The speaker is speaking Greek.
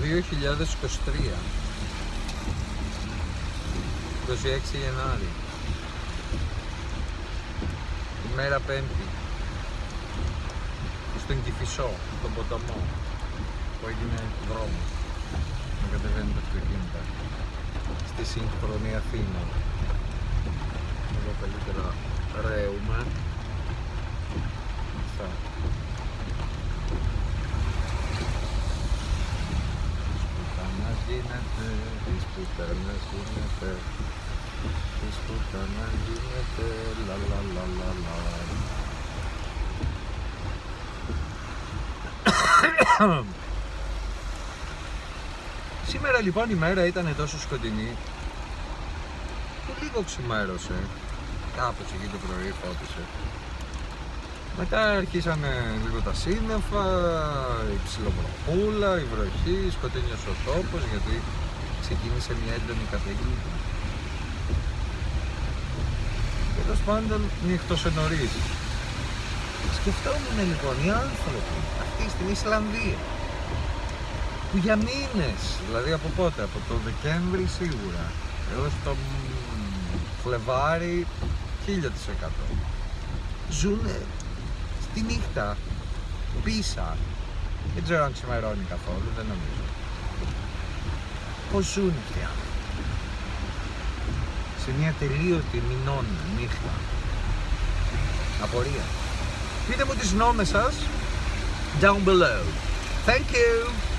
2023 26 Γενάρη. Ημέρα πέμπτη. Στον Κηφισό, στον ποταμό που έγινε δρόμος. Να κατεβαίνει τα αυτοκίνητα στη σύγχρονη Αθήνα γίνεται, της πουτανάς γίνεται Της πουτανάς γίνεται, λα λα λα λα λα. Σήμερα λοιπόν η μέρα ήταν τόσο σκοτεινή που λίγο ξημέρωσε. Κάπως εκεί το πρωί φώτισε μετά αρχίσανε λίγο τα σύννεφα, η ψιλοβροχούλα, η βροχή, σκοτεινιός ο τόπος γιατί ξεκίνησε μια έντονη καταιγίδα. Και τέλος πάντων νύχτωσε νωρίς. Σκεφτόμουν λοιπόν οι άνθρωποι αυτοί στην Ισλανδία που για μήνες, δηλαδή από πότε, από το Δεκέμβρη σίγουρα έως το Φλεβάρι 1000% ζουνε τη νύχτα πίσα. Δεν ξέρω αν ξημερώνει καθόλου, δεν νομίζω. Πως ζουν αυτοί οι άνθρωποι; Σε μια τελείωτη μηνών νύχτα. Απορία. Πείτε μου τις νόμες σας down below. Thank you